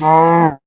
No.